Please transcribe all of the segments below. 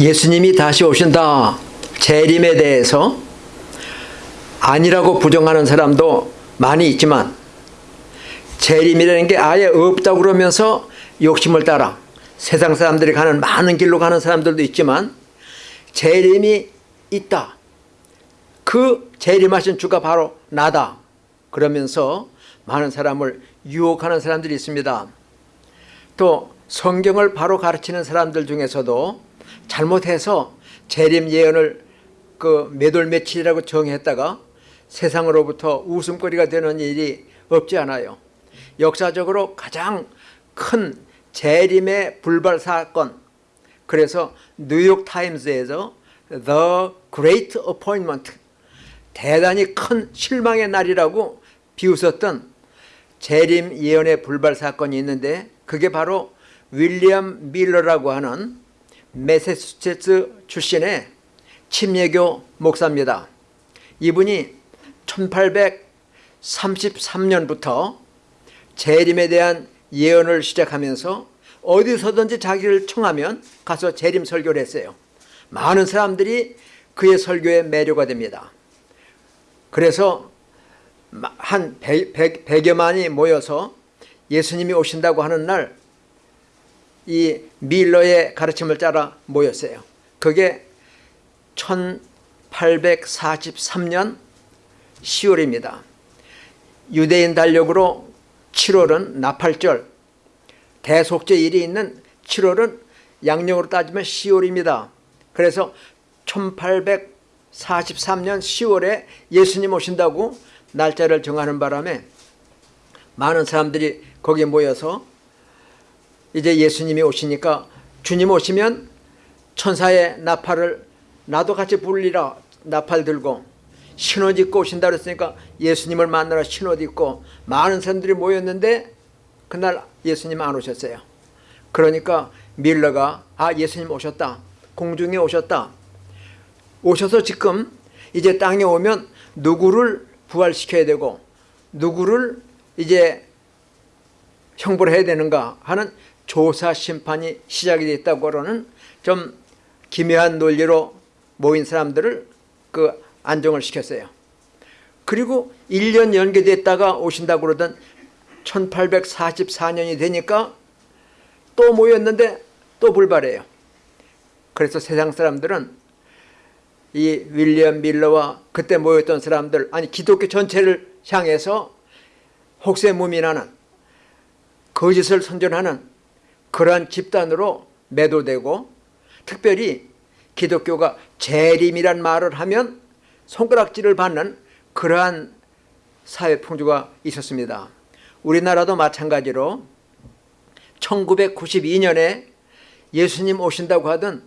예수님이 다시 오신다. 재림에 대해서 아니라고 부정하는 사람도 많이 있지만 재림이라는 게 아예 없다고 그러면서 욕심을 따라 세상 사람들이 가는 많은 길로 가는 사람들도 있지만 재림이 있다. 그 재림하신 주가 바로 나다. 그러면서 많은 사람을 유혹하는 사람들이 있습니다. 또 성경을 바로 가르치는 사람들 중에서도 잘못해서 재림 예언을 그 몇월 며칠이라고 정했다가 세상으로부터 웃음거리가 되는 일이 없지 않아요. 역사적으로 가장 큰 재림의 불발 사건 그래서 뉴욕 타임스에서 The Great Appointment 대단히 큰 실망의 날이라고 비웃었던 재림 예언의 불발 사건이 있는데 그게 바로 윌리엄 밀러라고 하는 메세추세츠 출신의 침례교 목사입니다. 이분이 1833년부터 재림에 대한 예언을 시작하면서 어디서든지 자기를 청하면 가서 재림 설교를 했어요. 많은 사람들이 그의 설교에 매료가 됩니다. 그래서 한 100, 100여만이 모여서 예수님이 오신다고 하는 날 이 밀러의 가르침을 따라 모였어요. 그게 1843년 10월입니다. 유대인 달력으로 7월은 나팔절, 대속제일이 있는 7월은 양력으로 따지면 10월입니다. 그래서 1843년 10월에 예수님 오신다고 날짜를 정하는 바람에 많은 사람들이 거기에 모여서 이제 예수님이 오시니까 주님 오시면 천사의 나팔을 나도 같이 불리라 나팔 들고 신옷 입고 오신다 그랬으니까 예수님을 만나러 신옷 입고 많은 사람들이 모였는데 그날 예수님 안 오셨어요. 그러니까 밀러가 아 예수님 오셨다. 공중에 오셨다. 오셔서 지금 이제 땅에 오면 누구를 부활시켜야 되고 누구를 이제 형벌 해야 되는가 하는 조사 심판이 시작이 됐다고 하는 좀 기묘한 논리로 모인 사람들을 그 안정을 시켰어요. 그리고 1년 연계됐다가 오신다고 그러던 1844년이 되니까 또 모였는데 또 불발해요. 그래서 세상 사람들은 이 윌리엄 밀러와 그때 모였던 사람들 아니 기독교 전체를 향해서 혹세무민하는 거짓을 선전하는 그러한 집단으로 매도되고 특별히 기독교가 재림이란 말을 하면 손가락질을 받는 그러한 사회 풍조가 있었습니다. 우리나라도 마찬가지로 1992년에 예수님 오신다고 하던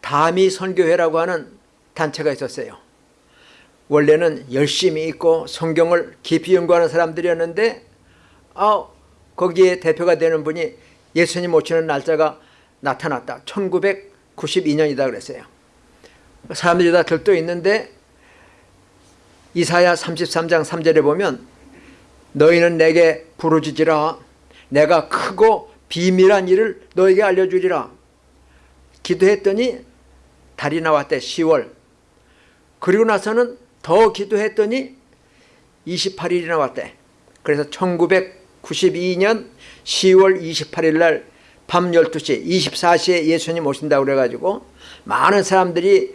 다미 선교회라고 하는 단체가 있었어요. 원래는 열심히 있고 성경을 깊이 연구하는 사람들이었는데 아, 거기에 대표가 되는 분이 예수님 오시는 날짜가 나타났다. 1992년이다 그랬어요. 사람들이 다 들떠 있는데 이사야 33장 3절에 보면 너희는 내게 부르짖으라 내가 크고 비밀한 일을 너에게 알려주리라 기도했더니 달이 나왔대 10월 그리고 나서는 더 기도했더니 28일이 나왔대 그래서 1992년 10월 28일 날 밤 12시 24시에 예수님 오신다고 그래가지고 많은 사람들이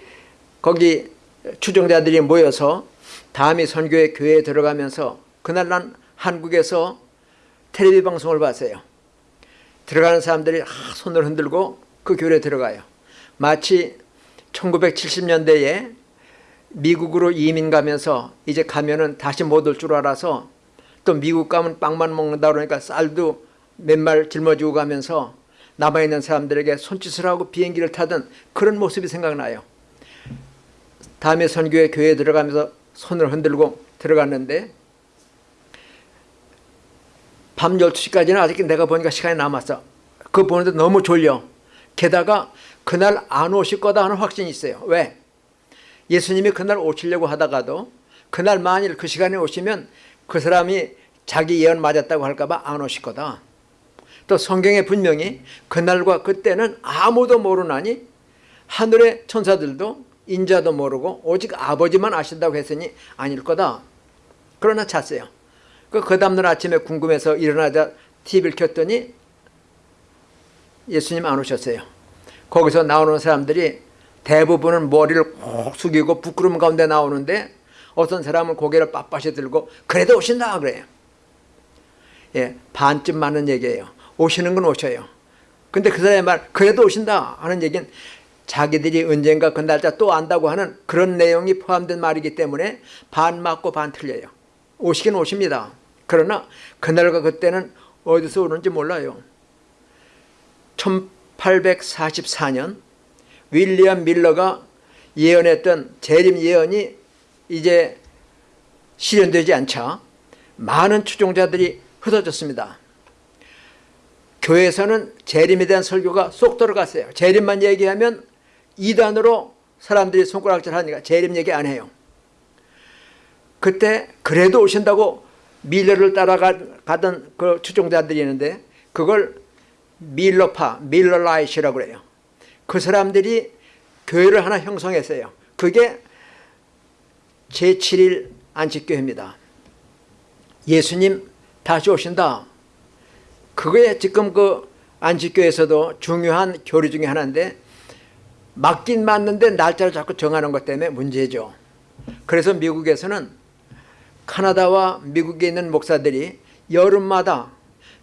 거기 추종자들이 모여서 다음이 선교회 교회에 들어가면서 그날 난 한국에서 텔레비 방송을 봤어요. 들어가는 사람들이 손을 흔들고 그 교회에 들어가요. 마치 1970년대에 미국으로 이민 가면서 이제 가면은 다시 못 올 줄 알아서 또 미국 가면 빵만 먹는다 그러니까 쌀도 몇 말 짊어지고 가면서 남아있는 사람들에게 손짓을 하고 비행기를 타던 그런 모습이 생각나요. 다음에 선교회 교회에 들어가면서 손을 흔들고 들어갔는데 밤 12시까지는 아직 내가 보니까 시간이 남았어. 그거 보는데 너무 졸려. 게다가 그날 안 오실 거다 하는 확신이 있어요. 왜? 예수님이 그날 오시려고 하다가도 그날 만일 그 시간에 오시면 그 사람이 자기 예언 맞았다고 할까봐 안 오실 거다. 또 성경에 분명히 그날과 그때는 아무도 모르나니 하늘의 천사들도 인자도 모르고 오직 아버지만 아신다고 했으니 아닐 거다. 그러나 잤어요. 그, 그 다음날 아침에 궁금해서 일어나자 TV를 켰더니 예수님 안 오셨어요. 거기서 나오는 사람들이 대부분은 머리를 콕 숙이고 부끄러움 가운데 나오는데 어떤 사람은 고개를 빳빳이 들고 그래도 오신다 그래요. 예, 반쯤 맞는 얘기예요. 오시는 건 오셔요. 근데 그 사람의 말 그래도 오신다 하는 얘기는 자기들이 언젠가 그 날짜 또 안다고 하는 그런 내용이 포함된 말이기 때문에 반 맞고 반 틀려요. 오시긴 오십니다. 그러나 그날과 그때는 어디서 오는지 몰라요. 1844년 윌리엄 밀러가 예언했던 재림 예언이 이제 실현되지 않자 많은 추종자들이 흩어졌습니다. 교회에서는 재림에 대한 설교가 쏙 들어갔어요. 재림만 얘기하면 이단으로 사람들이 손가락질 하니까 재림 얘기 안 해요. 그때 그래도 오신다고 밀러를 따라가던 그 추종자들이 있는데 그걸 밀러파, 밀러라이시라고 그래요. 그 사람들이 교회를 하나 형성했어요. 그게 제7일 안식교회입니다. 예수님 다시 오신다. 그게 지금 그 안식교에서도 중요한 교리 중에 하나인데 맞긴 맞는데 날짜를 자꾸 정하는 것 때문에 문제죠. 그래서 미국에서는 카나다와 미국에 있는 목사들이 여름마다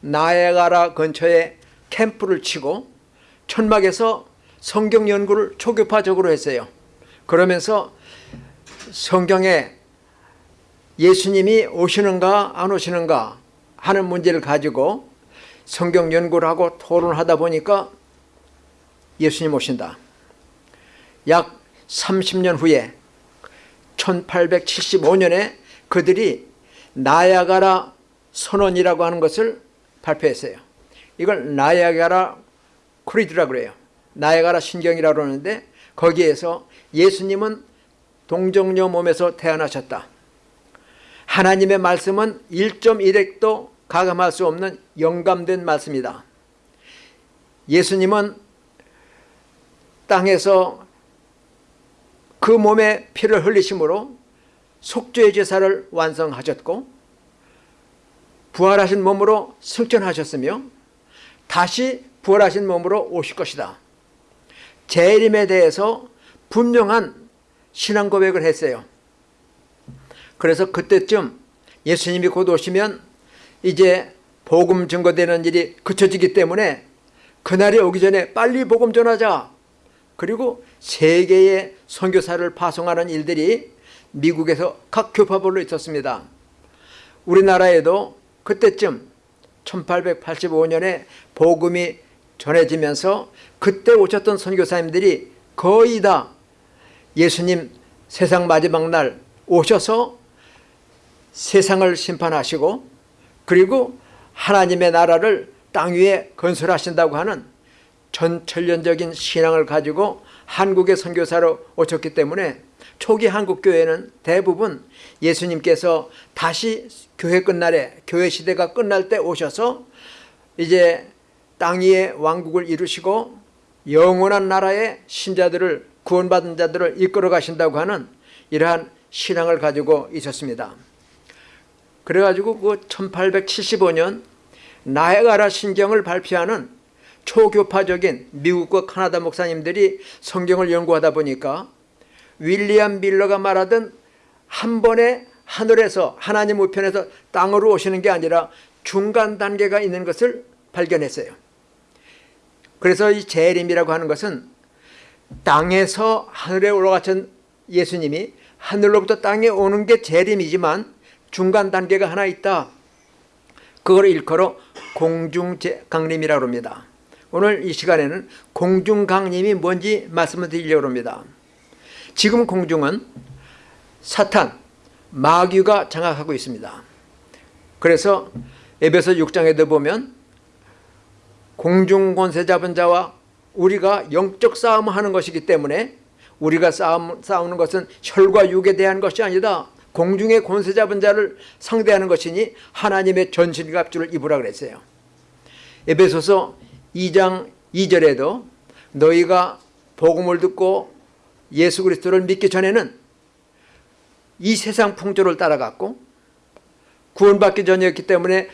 나야가라 근처에 캠프를 치고 천막에서 성경 연구를 초교파적으로 했어요. 그러면서 성경에 예수님이 오시는가 안 오시는가 하는 문제를 가지고 성경 연구를 하고 토론을 하다 보니까 예수님 오신다. 약 30년 후에 1875년에 그들이 나야가라 선언이라고 하는 것을 발표했어요. 이걸 나야가라 크리드라고 그래요. 나야가라 신경이라고 그러는데 거기에서 예수님은 동정녀 몸에서 태어나셨다. 하나님의 말씀은 1.1핵도 가감할 수 없는 영감된 말씀이다. 예수님은 땅에서 그 몸에 피를 흘리심으로 속죄의 제사를 완성하셨고 부활하신 몸으로 승천하셨으며 다시 부활하신 몸으로 오실 것이다. 재림에 대해서 분명한 신앙 고백을 했어요. 그래서 그때쯤 예수님이 곧 오시면 이제 복음 증거되는 일이 그쳐지기 때문에 그날이 오기 전에 빨리 복음 전하자. 그리고 세계의 선교사를 파송하는 일들이 미국에서 각 교파별로 있었습니다. 우리나라에도 그때쯤 1885년에 복음이 전해지면서 그때 오셨던 선교사님들이 거의 다 예수님 세상 마지막 날 오셔서 세상을 심판하시고 그리고 하나님의 나라를 땅 위에 건설하신다고 하는 전천년적인 신앙을 가지고 한국의 선교사로 오셨기 때문에 초기 한국교회는 대부분 예수님께서 다시 교회 끝날에 교회 시대가 끝날 때 오셔서 이제 땅 위에 왕국을 이루시고 영원한 나라의 신자들을 구원받은 자들을 이끌어 가신다고 하는 이러한 신앙을 가지고 있었습니다. 그래가지고 그 1875년 나에가라 신경을 발표하는 초교파적인 미국과 카나다 목사님들이 성경을 연구하다 보니까 윌리엄 밀러가 말하던 한 번에 하늘에서 하나님 우편에서 땅으로 오시는 게 아니라 중간 단계가 있는 것을 발견했어요. 그래서 이 재림이라고 하는 것은 땅에서 하늘에 올라가신 예수님이 하늘로부터 땅에 오는 게 재림이지만 중간 단계가 하나 있다. 그걸 일컬어 공중강림이라고 합니다. 오늘 이 시간에는 공중강림이 뭔지 말씀을 드리려고 합니다. 지금 공중은 사탄, 마귀가 장악하고 있습니다. 그래서 에베소 6장에도 보면 공중 권세 잡은 자와 우리가 영적 싸움을 하는 것이기 때문에 우리가 싸움, 싸우는 것은 혈과 육에 대한 것이 아니다. 공중의 권세 잡은 자를 상대하는 것이니 하나님의 전신갑주를 입으라 그랬어요. 에베소서 2장 2절에도 너희가 복음을 듣고 예수 그리스도를 믿기 전에는 이 세상 풍조를 따라갔고 구원받기 전이었기 때문에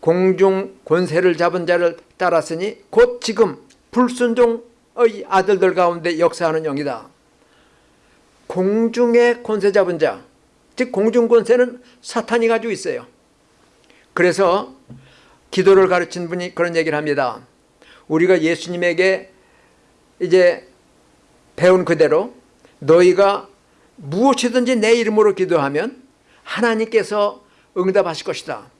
공중 권세를 잡은 자를 따랐으니 곧 지금 불순종의 아들들 가운데 역사하는 영이다. 공중의 권세 잡은 자, 즉 공중 권세는 사탄이 가지고 있어요. 그래서 기도를 가르친 분이 그런 얘기를 합니다. 우리가 예수님에게 이제 배운 그대로 너희가 무엇이든지 내 이름으로 기도하면 하나님께서 응답하실 것이다.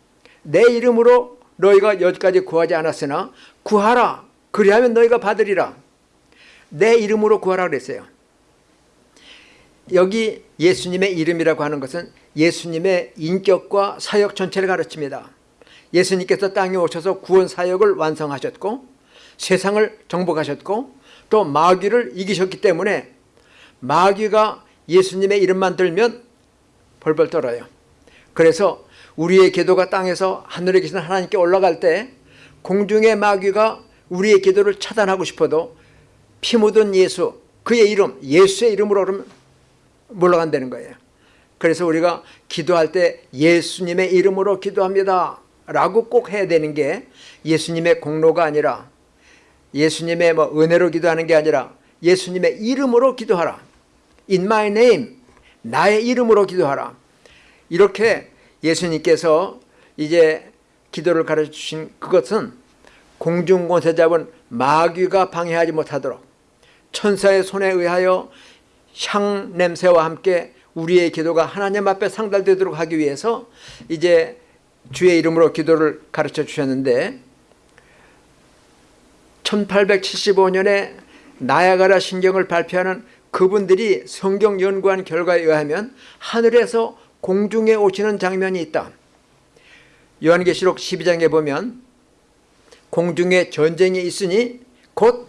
내 이름으로 너희가 여기까지 구하지 않았으나 구하라. 그리하면 너희가 받으리라. 내 이름으로 구하라 그랬어요. 여기 예수님의 이름이라고 하는 것은 예수님의 인격과 사역 전체를 가르칩니다. 예수님께서 땅에 오셔서 구원 사역을 완성하셨고 세상을 정복하셨고 또 마귀를 이기셨기 때문에 마귀가 예수님의 이름만 들면 벌벌 떨어요. 그래서 우리의 기도가 땅에서 하늘에 계신 하나님께 올라갈 때 공중의 마귀가 우리의 기도를 차단하고 싶어도 피 묻은 예수 그의 이름 예수의 이름으로 그러면 물러간다는 거예요. 그래서 우리가 기도할 때 예수님의 이름으로 기도합니다 라고 꼭 해야 되는 게 예수님의 공로가 아니라 예수님의 뭐 은혜로 기도하는 게 아니라 예수님의 이름으로 기도하라. In my name. 나의 이름으로 기도하라. 이렇게 예수님께서 이제 기도를 가르쳐 주신 그것은 공중권세 잡은 마귀가 방해하지 못하도록 천사의 손에 의하여 향 냄새와 함께 우리의 기도가 하나님 앞에 상달되도록 하기 위해서 이제 주의 이름으로 기도를 가르쳐 주셨는데 1875년에 나야가라 신경을 발표하는 그분들이 성경 연구한 결과에 의하면 하늘에서 공중에 오시는 장면이 있다. 요한계시록 12장에 보면 공중에 전쟁이 있으니 곧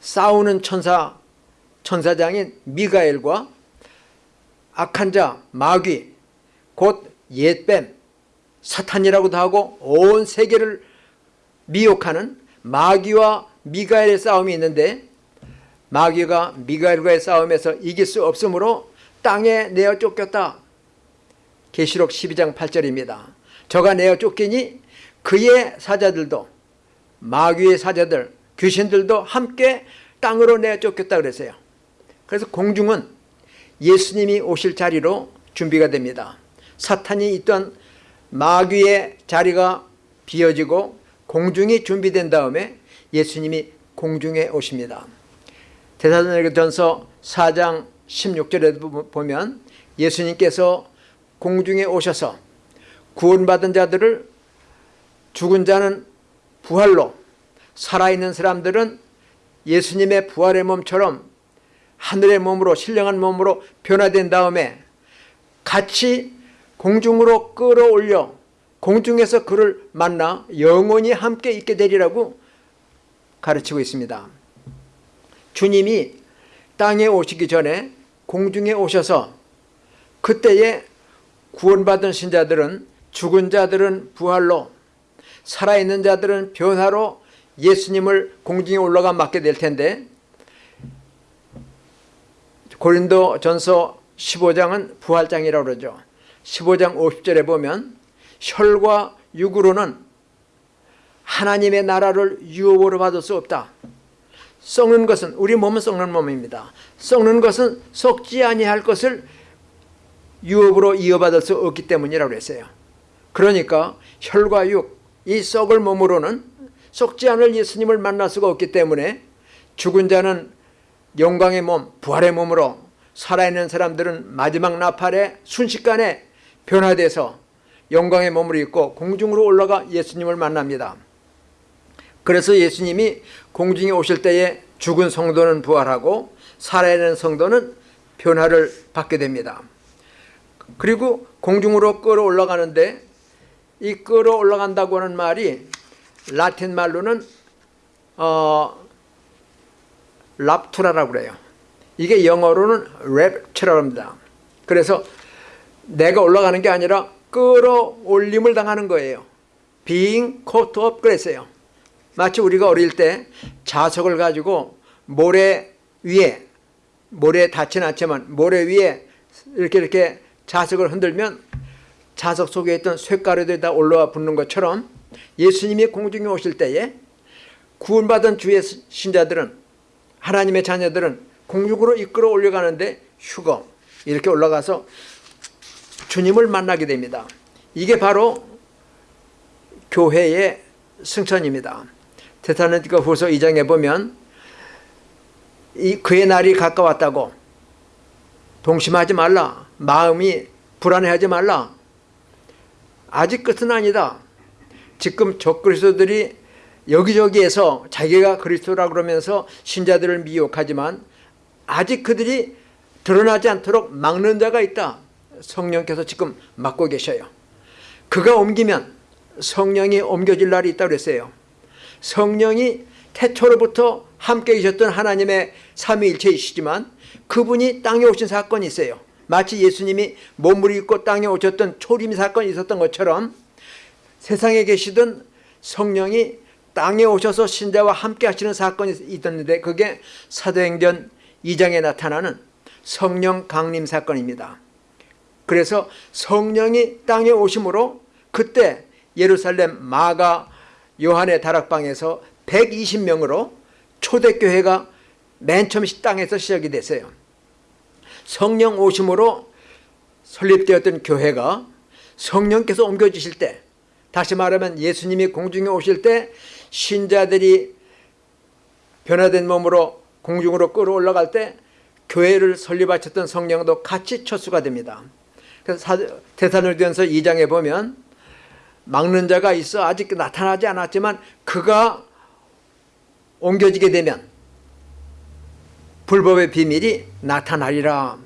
싸우는 천사 천사장인 미가엘과 악한 자 마귀 곧 옛뱀 사탄이라고도 하고 온 세계를 미혹하는 마귀와 미가엘의 싸움이 있는데 마귀가 미가엘과의 싸움에서 이길 수 없으므로 땅에 내어 쫓겼다. 계시록 12장 8절입니다. 저가 내어 쫓기니 그의 사자들도 마귀의 사자들 귀신들도 함께 땅으로 내어 쫓겼다 그랬어요. 그래서 공중은 예수님이 오실 자리로 준비가 됩니다. 사탄이 있던 마귀의 자리가 비어지고 공중이 준비된 다음에 예수님이 공중에 오십니다. 대사전서 4장 16절에 보면 예수님께서 공중에 오셔서 구원받은 자들을 죽은 자는 부활로 살아있는 사람들은 예수님의 부활의 몸처럼 하늘의 몸으로 신령한 몸으로 변화된 다음에 같이 공중으로 끌어올려 공중에서 그를 만나 영원히 함께 있게 되리라고 가르치고 있습니다. 주님이 땅에 오시기 전에 공중에 오셔서 그때에 구원받은 신자들은 죽은 자들은 부활로 살아있는 자들은 변화로 예수님을 공중에 올라가 맡게 될 텐데 고린도 전서 15장은 부활장이라고 그러죠. 15장 50절에 보면 혈과 육으로는 하나님의 나라를 유업으로 받을 수 없다. 썩는 것은 우리 몸은 썩는 몸입니다. 썩는 것은 썩지 아니할 것을 유업으로 이어받을 수 없기 때문이라고 했어요. 그러니까 혈과 육, 이 썩을 몸으로는 썩지 않을 예수님을 만날 수가 없기 때문에 죽은 자는 영광의 몸, 부활의 몸으로 살아있는 사람들은 마지막 나팔에 순식간에 변화돼서 영광의 몸을 입고 공중으로 올라가 예수님을 만납니다. 그래서 예수님이 공중에 오실 때에 죽은 성도는 부활하고 살아있는 성도는 변화를 받게 됩니다. 그리고 공중으로 끌어올라가는데 이 끌어 올라간다고 하는 말이 라틴 말로는 어, 랍투라라고 그래요. 이게 영어로는 랩처라고 합니다. 그래서 내가 올라가는 게 아니라 끌어올림을 당하는 거예요. being caught up 그랬어요. 마치 우리가 어릴 때 자석을 가지고 모래 위에 모래에 닿지는 않지만 모래 위에 이렇게 이렇게 자석을 흔들면 자석 속에 있던 쇳가루들이 다 올라와 붙는 것처럼 예수님이 공중에 오실 때에 구원받은 주의 신자들은 하나님의 자녀들은 공중으로 이끌어 올려가는데 휴거 이렇게 올라가서 주님을 만나게 됩니다. 이게 바로 교회의 승천입니다. 테사로니가 후서 2장에 보면 이 그의 날이 가까웠다고 동심하지 말라. 마음이 불안해하지 말라. 아직 끝은 아니다. 지금 적그리스도들이 여기저기에서 자기가 그리스도라 그러면서 신자들을 미혹하지만 아직 그들이 드러나지 않도록 막는 자가 있다. 성령께서 지금 막고 계셔요. 그가 옮기면 성령이 옮겨질 날이 있다고 그랬어요. 성령이 태초로부터 함께 계셨던 하나님의 삼위일체이시지만 그분이 땅에 오신 사건이 있어요. 마치 예수님이 몸을 입고 땅에 오셨던 초림 사건이 있었던 것처럼 세상에 계시던 성령이 땅에 오셔서 신자와 함께 하시는 사건이 있었는데 그게 사도행전 2장에 나타나는 성령 강림 사건입니다. 그래서 성령이 땅에 오심으로 그때 예루살렘 마가 요한의 다락방에서 120명으로 초대교회가 맨 처음 땅에서 시작이 됐어요. 성령 오심으로 설립되었던 교회가 성령께서 옮겨주실 때 다시 말하면 예수님이 공중에 오실 때 신자들이 변화된 몸으로 공중으로 끌어올라갈 때 교회를 설립하셨던 성령도 같이 첫수가 됩니다. 그래서 대사로전서 2장에 보면 막는 자가 있어 아직 나타나지 않았지만 그가 옮겨지게 되면 불법의 비밀이 나타나리라.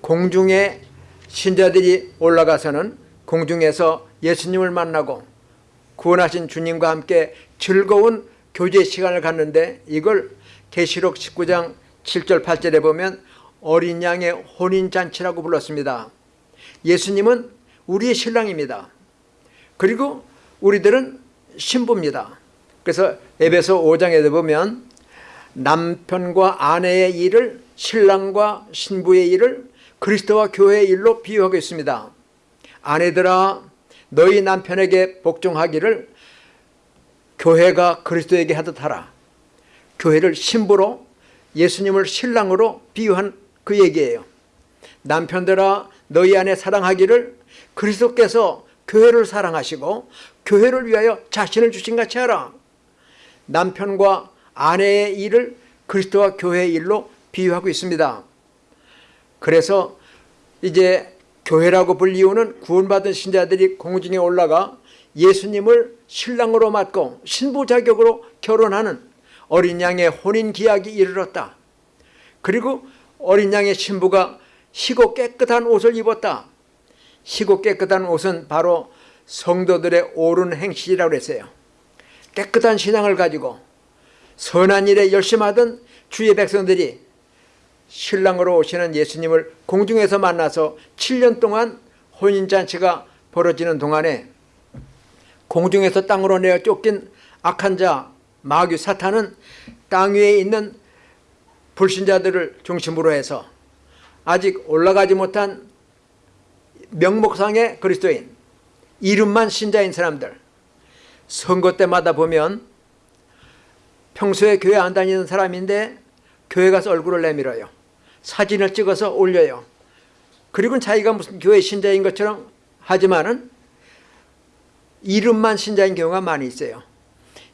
공중에 신자들이 올라가서는 공중에서 예수님을 만나고 구원하신 주님과 함께 즐거운 교제 시간을 갖는데 이걸 계시록 19장 7절 8절에 보면 어린 양의 혼인잔치라고 불렀습니다. 예수님은 우리의 신랑입니다. 그리고 우리들은 신부입니다. 그래서 에베소 5장에 보면 남편과 아내의 일을 신랑과 신부의 일을 그리스도와 교회의 일로 비유하고 있습니다. 아내들아 너희 남편에게 복종하기를 교회가 그리스도에게 하듯 하라. 교회를 신부로 예수님을 신랑으로 비유한 그 얘기예요. 남편들아 너희 안에 사랑하기를 그리스도께서 교회를 사랑하시고 교회를 위하여 자신을 주신 같이 하라. 남편과 아내의 일을 그리스도와 교회의 일로 비유하고 있습니다. 그래서 이제 교회라고 불리우는 구원받은 신자들이 공중에 올라가 예수님을 신랑으로 맞고 신부 자격으로 결혼하는 어린 양의 혼인 기약이 이르렀다. 그리고 어린 양의 신부가 희고 깨끗한 옷을 입었다. 희고 깨끗한 옷은 바로 성도들의 옳은 행실이라고 했어요. 깨끗한 신앙을 가지고 선한 일에 열심하던 주의 백성들이 신랑으로 오시는 예수님을 공중에서 만나서 7년 동안 혼인잔치가 벌어지는 동안에 공중에서 땅으로 내어 쫓긴 악한 자 마귀 사탄은 땅 위에 있는 불신자들을 중심으로 해서 아직 올라가지 못한 명목상의 그리스도인 이름만 신자인 사람들 선거 때마다 보면 평소에 교회 안 다니는 사람인데 교회 가서 얼굴을 내밀어요. 사진을 찍어서 올려요. 그리고 자기가 무슨 교회 신자인 것처럼 하지만은 이름만 신자인 경우가 많이 있어요.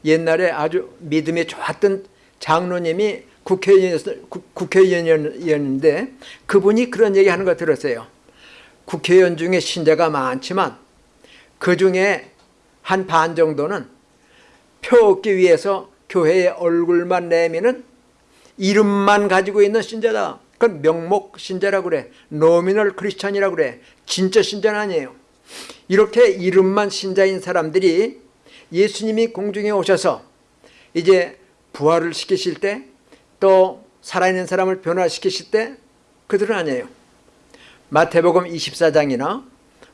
옛날에 아주 믿음이 좋았던 장로님이 국회의원이었는데 그분이 그런 얘기 하는 거 들었어요. 국회의원 중에 신자가 많지만 그 중에 한 반 정도는 표 얻기 위해서 교회의 얼굴만 내미는 이름만 가지고 있는 신자다. 그건 명목 신자라고 그래. 노미널 크리스찬이라고 그래. 진짜 신자는 아니에요. 이렇게 이름만 신자인 사람들이 예수님이 공중에 오셔서 이제 부활을 시키실 때 또 살아있는 사람을 변화시키실 때 그들은 아니에요. 마태복음 24장이나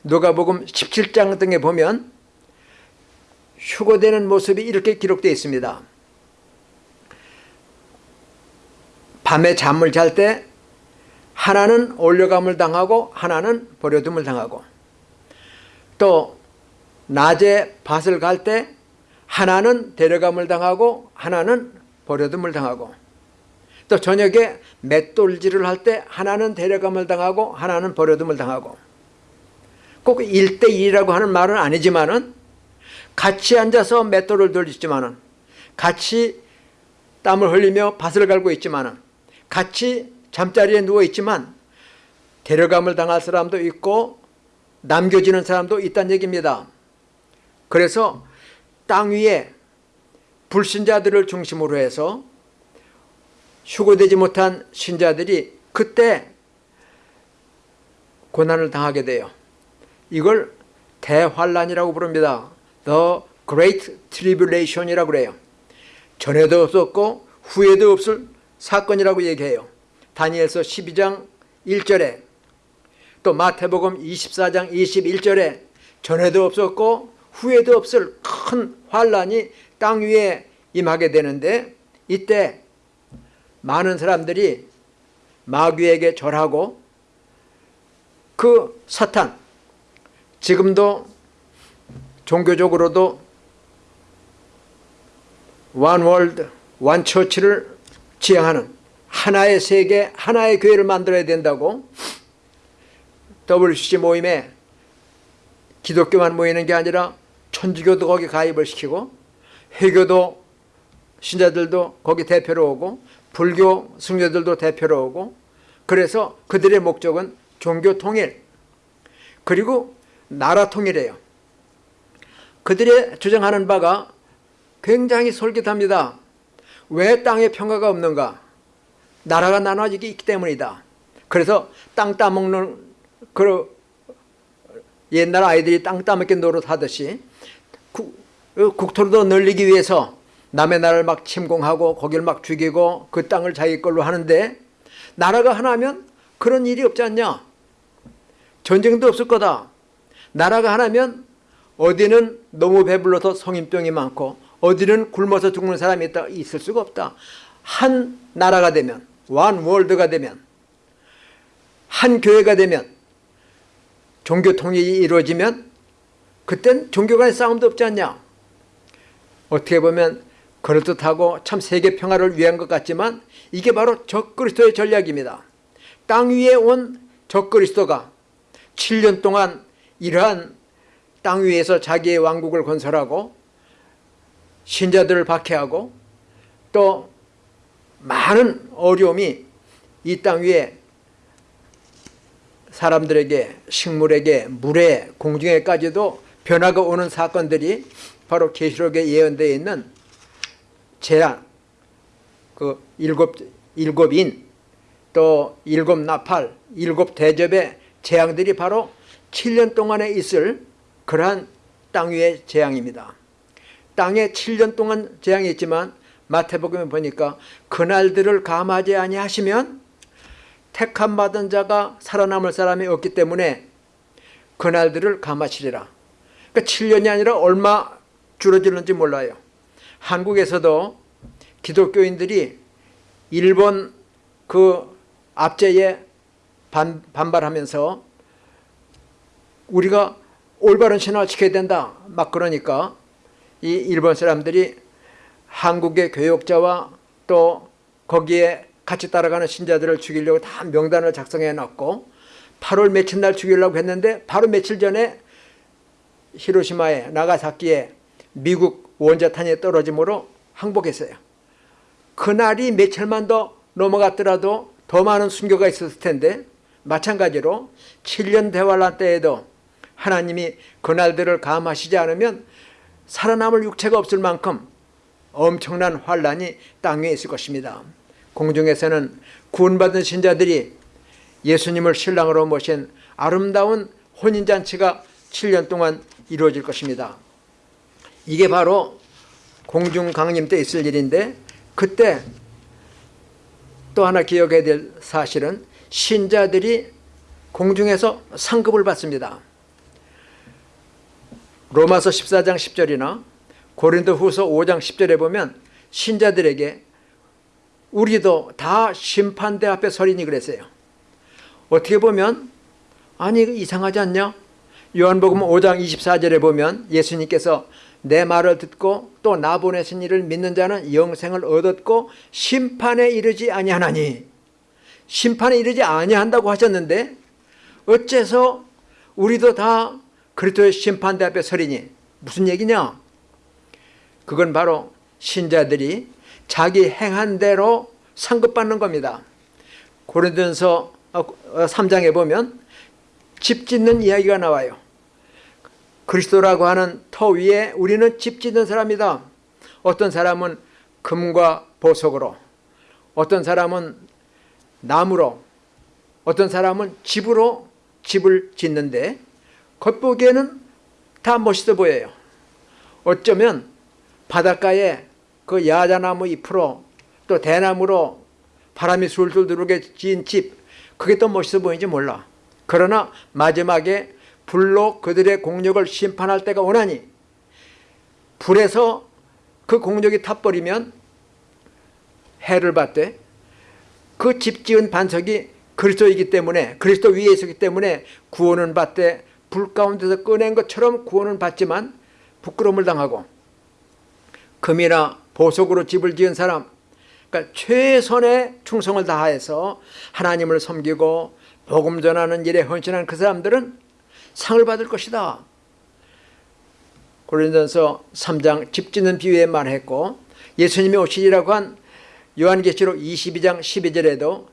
누가복음 17장 등에 보면 휴거되는 모습이 이렇게 기록되어 있습니다. 밤에 잠을 잘 때 하나는 올려감을 당하고 하나는 버려둠을 당하고. 또 낮에 밭을 갈 때 하나는 데려감을 당하고 하나는 버려둠을 당하고. 또 저녁에 맷돌질을 할 때 하나는 데려감을 당하고 하나는 버려둠을 당하고. 꼭 1대1이라고 하는 말은 아니지만 은 같이 앉아서 맷돌을 돌리지만 은 같이 땀을 흘리며 밭을 갈고 있지만 은 같이 잠자리에 누워 있지만 데려감을 당할 사람도 있고 남겨지는 사람도 있다는 얘기입니다. 그래서 땅 위에 불신자들을 중심으로 해서 휴고되지 못한 신자들이 그때 고난을 당하게 돼요. 이걸 대환란이라고 부릅니다. The Great Tribulation이라고 그래요. 전에도 없었고 후에도 없을 사건이라고 얘기해요. 다니엘서 12장 1절에 또 마태복음 24장 21절에 전에도 없었고 후에도 없을 큰 환란이 땅 위에 임하게 되는데 이때 많은 사람들이 마귀에게 절하고 그 사탄 지금도 종교적으로도 one world, one church를 지향하는 하나의 세계, 하나의 교회를 만들어야 된다고 WCC 모임에 기독교만 모이는 게 아니라 천주교도 거기 가입을 시키고 회교도 신자들도 거기 대표로 오고 불교 승려들도 대표로 오고 그래서 그들의 목적은 종교 통일 그리고 나라 통일이에요. 그들의 주장하는 바가 굉장히 솔깃합니다. 왜 땅에 평화가 없는가? 나라가 나눠지기 때문이다. 그래서 땅 따먹는 그 옛날 아이들이 땅 따먹기 노릇하듯이 국토를 더 늘리기 위해서 남의 나라를 막 침공하고 거기를 막 죽이고 그 땅을 자기 걸로 하는데 나라가 하나면 그런 일이 없지 않냐? 전쟁도 없을 거다. 나라가 하나면 어디는 너무 배불러서 성인병이 많고 어디는 굶어서 죽는 사람이 있다 있을 수가 없다. 한 나라가 되면 원 월드가 되면 한 교회가 되면 종교 통일이 이루어지면 그땐 종교 간의 싸움도 없지 않냐. 어떻게 보면 그럴듯하고 참 세계 평화를 위한 것 같지만 이게 바로 적그리스도의 전략입니다. 땅 위에 온 적그리스도가 7년 동안 이러한 땅 위에서 자기의 왕국을 건설하고 신자들을 박해하고 또 많은 어려움이 이 땅 위에 사람들에게 식물에게 물에 공중에까지도 변화가 오는 사건들이 바로 계시록에 예언되어 있는 재앙 그 일곱 일곱 인 또 일곱 나팔 일곱 대접의 재앙들이 바로 7년 동안에 있을 그러한 땅 위의 재앙입니다. 땅에 7년 동안 재앙이 있지만 마태복음에 보니까 그날들을 감하지 아니하시면 택함 받은 자가 살아남을 사람이 없기 때문에 그날들을 감하시리라. 그러니까 7년이 아니라 얼마 줄어들는지 몰라요. 한국에서도 기독교인들이 일본 그 압제에 반, 반발하면서 우리가 올바른 신화를 지켜야 된다. 막 그러니까 이 일본 사람들이 한국의 교역자와 또 거기에 같이 따라가는 신자들을 죽이려고 다 명단을 작성해 놨고 8월 며칠 날 죽이려고 했는데 바로 며칠 전에 히로시마에 나가사키에 미국 원자탄이 떨어짐으로 항복했어요. 그날이 며칠만 더 넘어갔더라도 더 많은 순교가 있었을 텐데 마찬가지로 7년 대환란 때에도 하나님이 그날들을 감하시지 않으면 살아남을 육체가 없을 만큼 엄청난 환란이 땅 위에 있을 것입니다. 공중에서는 구원받은 신자들이 예수님을 신랑으로 모신 아름다운 혼인잔치가 7년 동안 이루어질 것입니다. 이게 바로 공중 강림 때 있을 일인데 그때 또 하나 기억해야 될 사실은 신자들이 공중에서 상급을 받습니다. 로마서 14장 10절이나 고린도 후서 5장 10절에 보면 신자들에게 우리도 다 심판대 앞에 서리니 그랬어요. 어떻게 보면 아니 이상하지 않냐? 요한복음 5장 24절에 보면 예수님께서 내 말을 듣고 또 나 보내신 이를 믿는 자는 영생을 얻었고 심판에 이르지 아니하나니 심판에 이르지 아니한다고 하셨는데 어째서 우리도 다 그리스도의 심판대 앞에 서리니 무슨 얘기냐? 그건 바로 신자들이 자기 행한 대로 상급받는 겁니다. 고린도전서 3장에 보면 집 짓는 이야기가 나와요. 그리스도라고 하는 터 위에 우리는 집 짓는 사람이다. 어떤 사람은 금과 보석으로, 어떤 사람은 나무로, 어떤 사람은 집으로 집을 짓는데 겉보기에는 다 멋있어 보여요. 어쩌면 바닷가에 그 야자나무 잎으로 또 대나무로 바람이 술술 들어오게 지은 집 그게 더 멋있어 보이는지 몰라. 그러나 마지막에 불로 그들의 공력을 심판할 때가 오나니 불에서 그 공력이 타버리면 해를 받되 그 집 지은 반석이 그리스도이기 때문에 그리스도 위에 있었기 때문에 구원은 받되 불 가운데서 꺼낸 것처럼 구원은 받지만 부끄러움을 당하고 금이나 보석으로 집을 지은 사람 그러니까 최선의 충성을 다해서 하나님을 섬기고 복음 전하는 일에 헌신한 그 사람들은 상을 받을 것이다. 고린도전서 3장 집 짓는 비유에 말했고 예수님이 오시리라고 한 요한계시록 22장 12절에도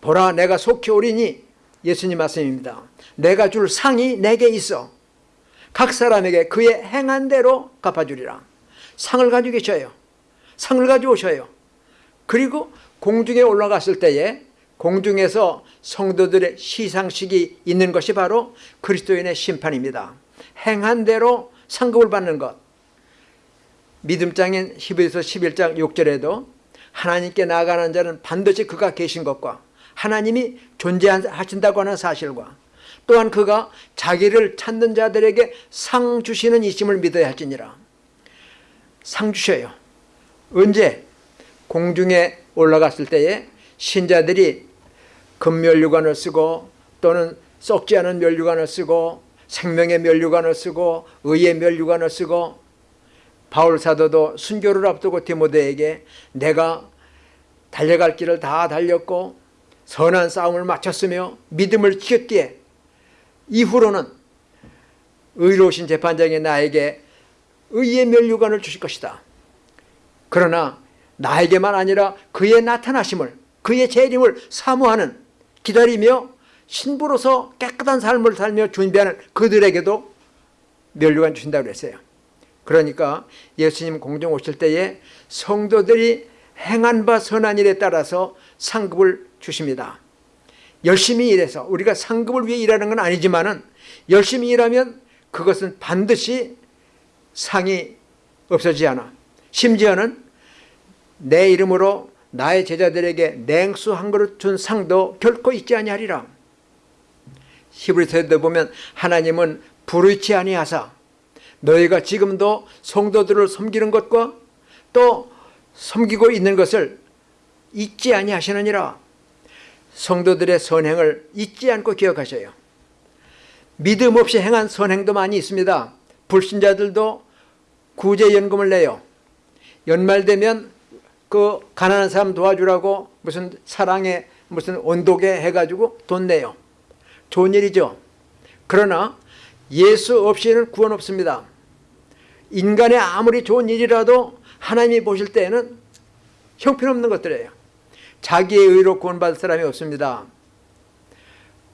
보라 내가 속히 오리니 예수님 말씀입니다. 내가 줄 상이 내게 있어 각 사람에게 그의 행한 대로 갚아주리라. 상을 가지고 계셔요. 상을 가지고 오셔요. 그리고 공중에 올라갔을 때에 공중에서 성도들의 시상식이 있는 것이 바로 그리스도인의 심판입니다. 행한 대로 상급을 받는 것. 믿음장인 히브리서 11장 6절에도 하나님께 나아가는 자는 반드시 그가 계신 것과 하나님이 존재하신다고 하는 사실과 또한 그가 자기를 찾는 자들에게 상 주시는 이심을 믿어야 할지니라. 상 주셔요. 언제? 공중에 올라갔을 때에 신자들이 금면류관을 쓰고 또는 썩지 않은 면류관을 쓰고 생명의 면류관을 쓰고 의의 면류관을 쓰고 바울 사도도 순교를 앞두고 디모데에게 내가 달려갈 길을 다 달렸고 선한 싸움을 마쳤으며 믿음을 지켰기에 이후로는 의로우신 재판장이 나에게 의의 면류관을 주실 것이다. 그러나 나에게만 아니라 그의 나타나심을 그의 재림을 사모하는 기다리며 신부로서 깨끗한 삶을 살며 준비하는 그들에게도 면류관 주신다고 그랬어요. 그러니까 예수님 공중 오실 때에 성도들이 행한 바 선한 일에 따라서 상급을 주십니다. 열심히 일해서 우리가 상급을 위해 일하는 건 아니지만 은 열심히 일하면 그것은 반드시 상이 없어지지 않아. 심지어는 내 이름으로 나의 제자들에게 냉수 한 그릇 준 상도 결코 있지 아니하리라. 히브리서에도 보면 하나님은 불의치 아니하사 너희가 지금도 성도들을 섬기는 것과 또 섬기고 있는 것을 잊지 아니하시느니라. 성도들의 선행을 잊지 않고 기억하셔요. 믿음 없이 행한 선행도 많이 있습니다. 불신자들도 구제연금을 내요. 연말 되면 그 가난한 사람 도와주라고 무슨 사랑에 무슨 온도계 해가지고 돈 내요. 좋은 일이죠. 그러나 예수 없이는 구원 없습니다. 인간의 아무리 좋은 일이라도 하나님이 보실 때에는 형편없는 것들이에요. 자기의 의로 구원받을 사람이 없습니다.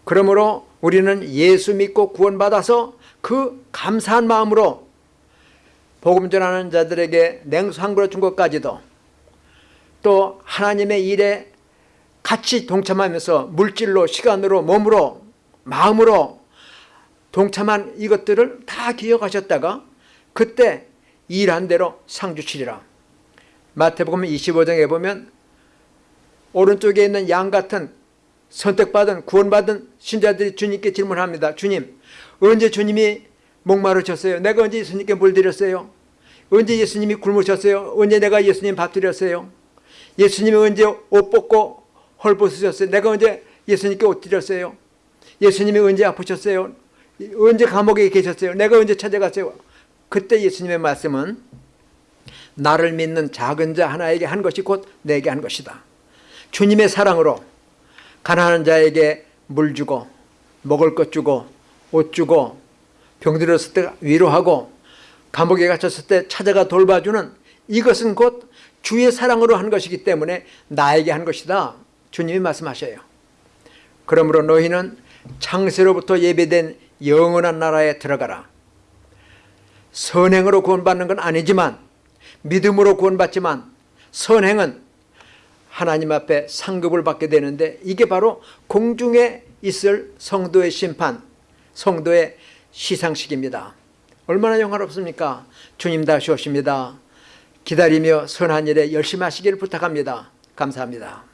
그러므로 우리는 예수 믿고 구원받아서 그 감사한 마음으로 복음 전하는 자들에게 냉수 한 그릇 준 것까지도 또 하나님의 일에 같이 동참하면서 물질로 시간으로 몸으로 마음으로 동참한 이것들을 다 기억하셨다가 그때 일한 대로 상 주시리라. 마태복음 25장에 보면 오른쪽에 있는 양 같은 선택받은 구원받은 신자들이 주님께 질문합니다. 주님 언제 주님이 목마르셨어요? 내가 언제 예수님께 물 드렸어요? 언제 예수님이 굶으셨어요? 언제 내가 예수님 밥 드렸어요? 예수님이 언제 옷 벗고 헐 벗으셨어요? 내가 언제 예수님께 옷 드렸어요? 예수님이 언제 아프셨어요? 언제 감옥에 계셨어요? 내가 언제 찾아갔어요? 그때 예수님의 말씀은 나를 믿는 작은 자 하나에게 한 것이 곧 내게 한 것이다. 주님의 사랑으로 가난한 자에게 물 주고 먹을 것 주고 옷 주고 병들었을 때 위로하고 감옥에 갇혔을 때 찾아가 돌봐주는 이것은 곧 주의 사랑으로 한 것이기 때문에 나에게 한 것이다. 주님이 말씀하셔요. 그러므로 너희는 창세로부터 예배된 영원한 나라에 들어가라. 선행으로 구원받는 건 아니지만 믿음으로 구원받지만 선행은 하나님 앞에 상급을 받게 되는데 이게 바로 공중에 있을 성도의 심판, 성도의 시상식입니다. 얼마나 영화롭습니까? 주님 다시 오십니다. 기다리며 선한 일에 열심히 하시기를 부탁합니다. 감사합니다.